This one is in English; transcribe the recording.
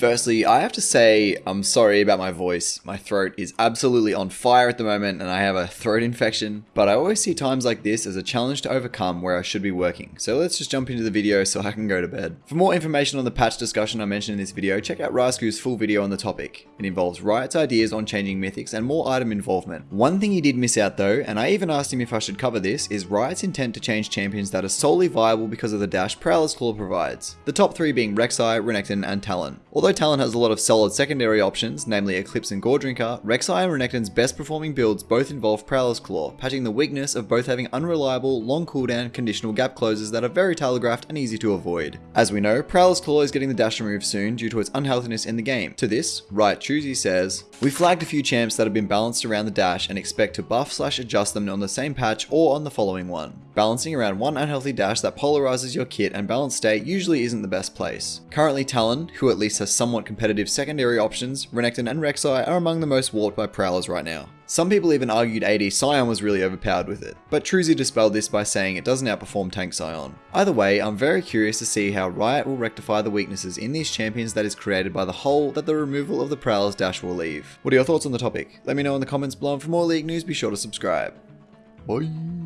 Firstly, I have to say I'm sorry about my voice. My throat is absolutely on fire at the moment and I have a throat infection, but I always see times like this as a challenge to overcome where I should be working. So let's just jump into the video so I can go to bed. For more information on the patch discussion I mentioned in this video, check out Rasku's full video on the topic. It involves Riot's ideas on changing mythics and more item involvement. One thing he did miss out though, and I even asked him if I should cover this, is Riot's intent to change champions that are solely viable because of the dash Prowler's Claw provides. The top three being Rek'Sai, Renekton, and Talon. Although Talon has a lot of solid secondary options, namely Eclipse and Goredrinker, Rek'Sai and Renekton's best performing builds both involve Prowler's Claw, patching the weakness of both having unreliable, long cooldown, conditional gap closes that are very telegraphed and easy to avoid. As we know, Prowler's Claw is getting the dash removed soon due to its unhealthiness in the game. To this, Riot Truexy says, We flagged a few champs that have been balanced around the dash and expect to buff slash adjust them on the same patch or on the following one. Balancing around one unhealthy dash that polarizes your kit and balanced state usually isn't the best place. Currently Talon, who at least has somewhat competitive secondary options, Renekton and Rek'Sai are among the most warped by Prowlers right now. Some people even argued AD Sion was really overpowered with it, but Truexy dispelled this by saying it doesn't outperform Tank Sion. Either way, I'm very curious to see how Riot will rectify the weaknesses in these champions that is created by the hole that the removal of the Prowler's dash will leave. What are your thoughts on the topic? Let me know in the comments below and for more League news be sure to subscribe. Bye!